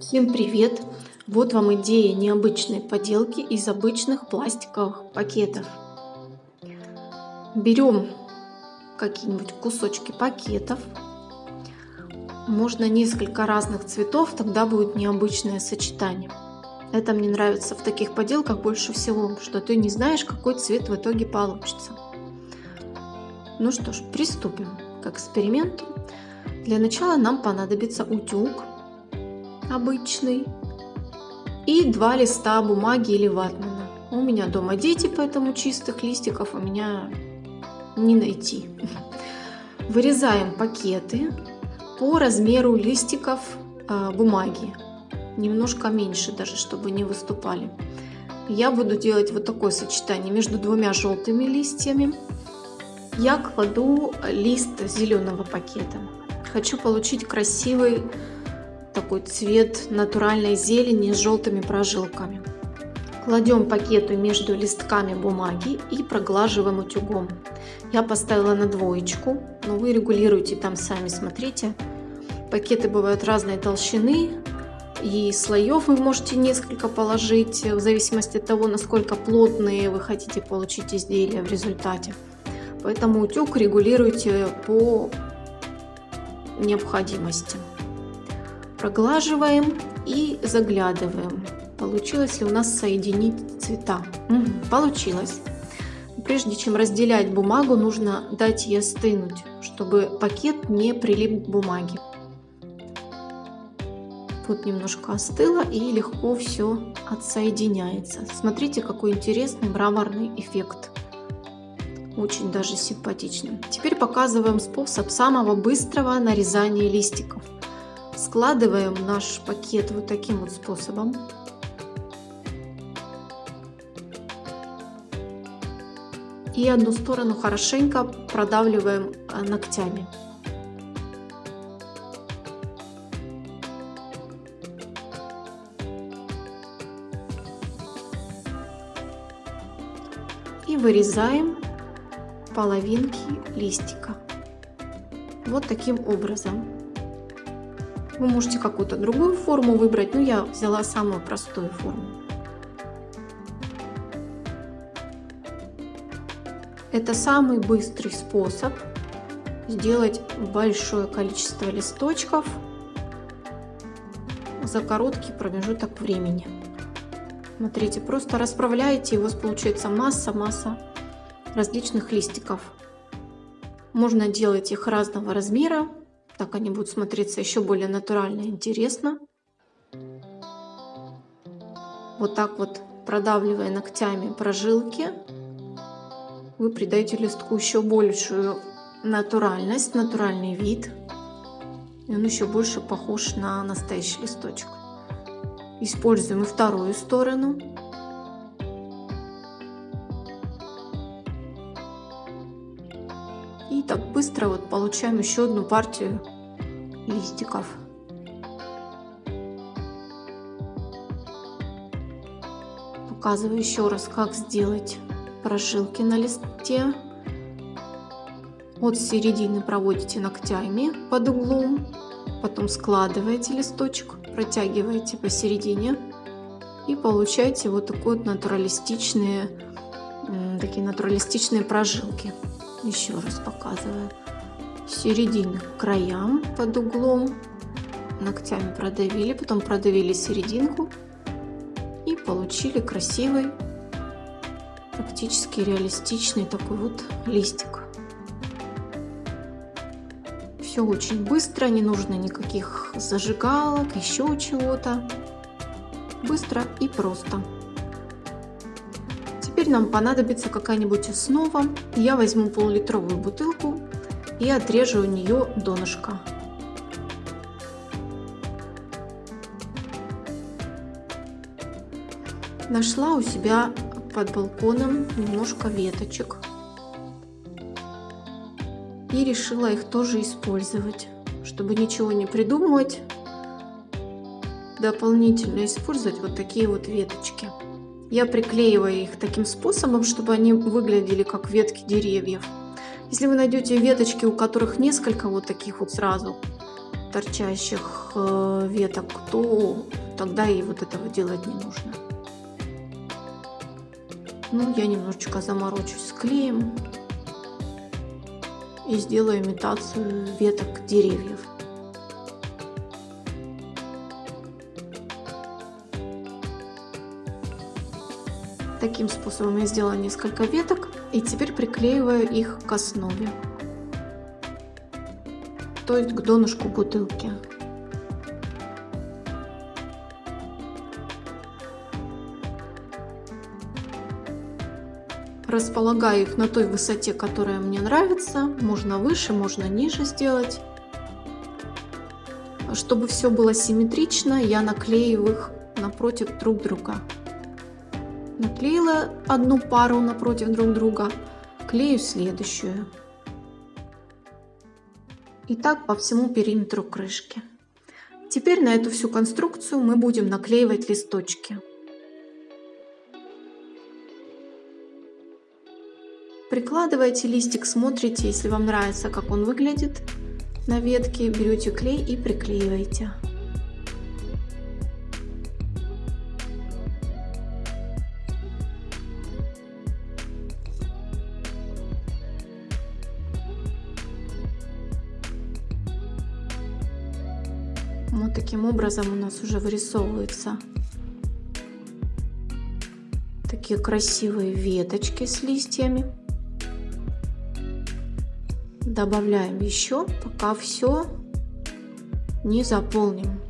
Всем привет! Вот вам идея необычной поделки из обычных пластиковых пакетов. Берем какие-нибудь кусочки пакетов. Можно несколько разных цветов, тогда будет необычное сочетание. Это мне нравится в таких поделках больше всего, что ты не знаешь, какой цвет в итоге получится. Ну что ж, приступим к эксперименту. Для начала нам понадобится утюг обычный и два листа бумаги или ватмана. У меня дома дети, поэтому чистых листиков у меня не найти. Вырезаем пакеты по размеру листиков э, бумаги. Немножко меньше даже, чтобы не выступали. Я буду делать вот такое сочетание между двумя желтыми листьями. Я кладу лист зеленого пакета. Хочу получить красивый такой цвет натуральной зелени с желтыми прожилками. Кладем пакеты между листками бумаги и проглаживаем утюгом. Я поставила на двоечку, но вы регулируете там сами, смотрите. Пакеты бывают разной толщины, и слоев вы можете несколько положить, в зависимости от того, насколько плотные вы хотите получить изделия в результате. Поэтому утюг регулируйте по необходимости. Проглаживаем и заглядываем. Получилось ли у нас соединить цвета? Угу, получилось. Прежде чем разделять бумагу, нужно дать ей остынуть, чтобы пакет не прилип к бумаге. Вот немножко остыло и легко все отсоединяется. Смотрите, какой интересный мраморный эффект. Очень даже симпатичный. Теперь показываем способ самого быстрого нарезания листиков. Складываем наш пакет вот таким вот способом. И одну сторону хорошенько продавливаем э, ногтями. И вырезаем половинки листика. Вот таким образом. Вы можете какую-то другую форму выбрать, но я взяла самую простую форму. Это самый быстрый способ сделать большое количество листочков за короткий промежуток времени. Смотрите, просто расправляете, и у вас получается масса-масса различных листиков. Можно делать их разного размера, так они будут смотреться еще более натурально и интересно. Вот так вот продавливая ногтями прожилки, вы придаете листку еще большую натуральность, натуральный вид. И он еще больше похож на настоящий листочек. Используем и вторую сторону. И так быстро вот получаем еще одну партию листиков. Показываю еще раз, как сделать прожилки на листе. От середины проводите ногтями под углом, потом складываете листочек, протягиваете посередине и получаете вот такие вот натуралистичные, такие натуралистичные прожилки. Еще раз показываю. Середины к краям под углом. Ногтями продавили, потом продавили серединку. И получили красивый, практически реалистичный такой вот листик. Все очень быстро, не нужно никаких зажигалок, еще чего-то. Быстро и просто. Теперь нам понадобится какая-нибудь основа. Я возьму пол-литровую бутылку и отрежу у нее донышко. Нашла у себя под балконом немножко веточек и решила их тоже использовать, чтобы ничего не придумывать, дополнительно использовать вот такие вот веточки. Я приклеиваю их таким способом, чтобы они выглядели как ветки деревьев. Если вы найдете веточки, у которых несколько вот таких вот сразу, торчащих э, веток, то тогда и вот этого делать не нужно. Ну, я немножечко заморочусь с клеем и сделаю имитацию веток деревьев. Таким способом я сделала несколько веток и теперь приклеиваю их к основе, то есть к донышку бутылки. Располагаю их на той высоте, которая мне нравится. Можно выше, можно ниже сделать. Чтобы все было симметрично, я наклею их напротив друг друга. Наклеила одну пару напротив друг друга, клею следующую. И так по всему периметру крышки. Теперь на эту всю конструкцию мы будем наклеивать листочки. Прикладываете листик, смотрите, если вам нравится, как он выглядит на ветке, берете клей и приклеиваете. Вот таким образом у нас уже вырисовываются такие красивые веточки с листьями. Добавляем еще, пока все не заполним.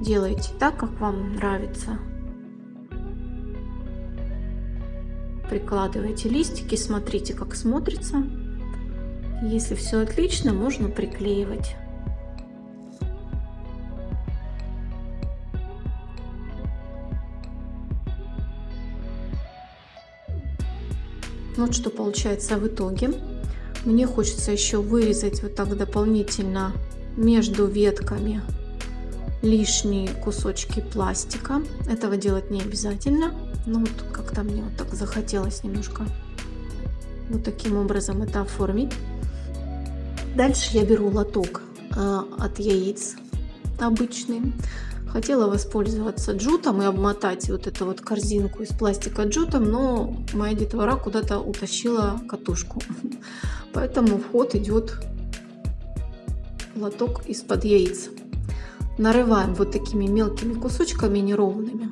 Делайте так, как вам нравится. Прикладывайте листики, смотрите, как смотрится. Если все отлично, можно приклеивать. Вот что получается в итоге. Мне хочется еще вырезать вот так дополнительно между ветками лишние кусочки пластика. Этого делать не обязательно. Но вот как-то мне вот так захотелось немножко вот таким образом это оформить. Дальше я беру лоток э, от яиц обычный. Хотела воспользоваться джутом и обмотать вот эту вот корзинку из пластика джутом, но моя детвора куда-то утащила катушку. Поэтому вход идет лоток из-под яиц. Нарываем вот такими мелкими кусочками неровными.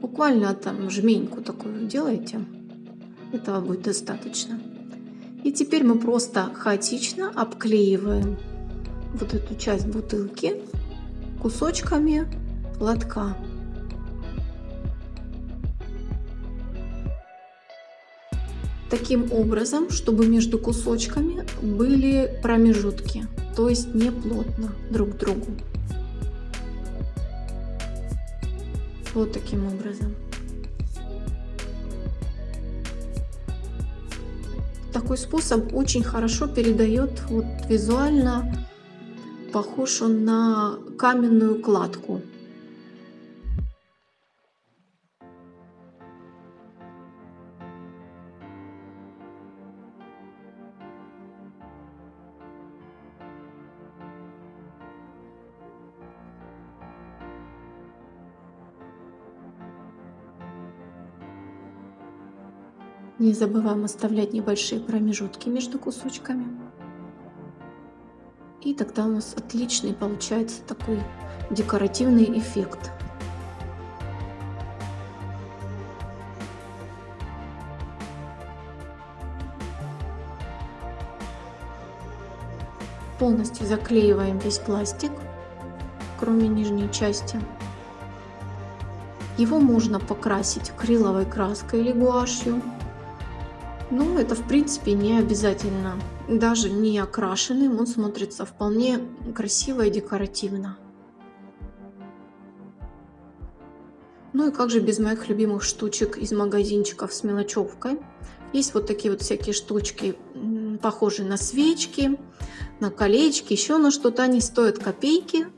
Буквально там жменьку такую делаете. Этого будет достаточно. И теперь мы просто хаотично обклеиваем вот эту часть бутылки кусочками лотка. Таким образом, чтобы между кусочками были промежутки, то есть не плотно друг к другу. Вот таким образом. Такой способ очень хорошо передает вот визуально, похож он на каменную кладку. Не забываем оставлять небольшие промежутки между кусочками. И тогда у нас отличный получается такой декоративный эффект. Полностью заклеиваем весь пластик, кроме нижней части. Его можно покрасить акриловой краской или гуашью. Ну, это в принципе не обязательно. Даже не окрашенным он смотрится вполне красиво и декоративно. Ну и как же без моих любимых штучек из магазинчиков с мелочевкой. Есть вот такие вот всякие штучки, похожие на свечки, на колечки, еще на что-то. Они стоят копейки.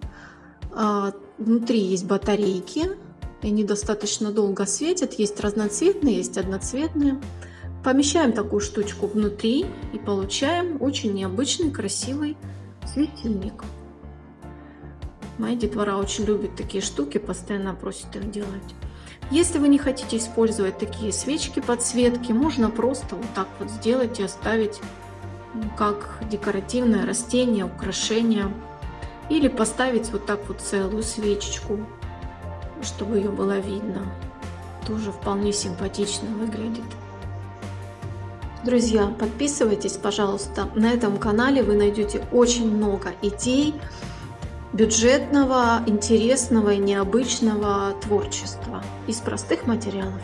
А, внутри есть батарейки, они достаточно долго светят. Есть разноцветные, есть одноцветные. Помещаем такую штучку внутри и получаем очень необычный, красивый светильник. Моя детвора очень любит такие штуки, постоянно просит их делать. Если вы не хотите использовать такие свечки подсветки, можно просто вот так вот сделать и оставить ну, как декоративное растение, украшение. Или поставить вот так вот целую свечечку, чтобы ее было видно. Тоже вполне симпатично выглядит. Друзья, подписывайтесь, пожалуйста. На этом канале вы найдете очень много идей бюджетного, интересного и необычного творчества из простых материалов.